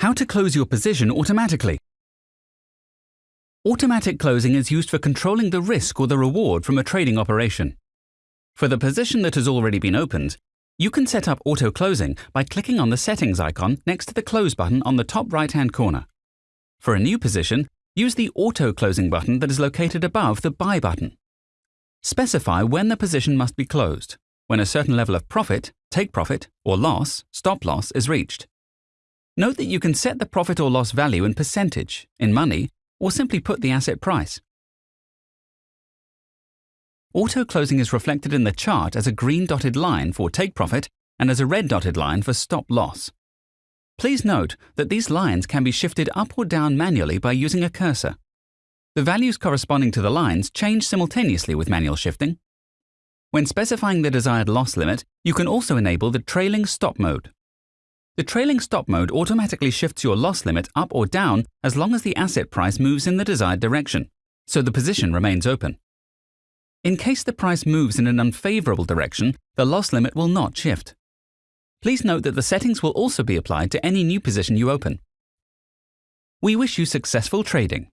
How to close your position automatically. Automatic closing is used for controlling the risk or the reward from a trading operation. For the position that has already been opened, you can set up auto closing by clicking on the settings icon next to the close button on the top right hand corner. For a new position, use the auto closing button that is located above the buy button. Specify when the position must be closed, when a certain level of profit, take profit, or loss, stop loss is reached. Note that you can set the profit or loss value in percentage, in money, or simply put the asset price. Auto closing is reflected in the chart as a green dotted line for take profit and as a red dotted line for stop loss. Please note that these lines can be shifted up or down manually by using a cursor. The values corresponding to the lines change simultaneously with manual shifting. When specifying the desired loss limit, you can also enable the trailing stop mode. The trailing stop mode automatically shifts your loss limit up or down as long as the asset price moves in the desired direction, so the position remains open. In case the price moves in an unfavorable direction, the loss limit will not shift. Please note that the settings will also be applied to any new position you open. We wish you successful trading.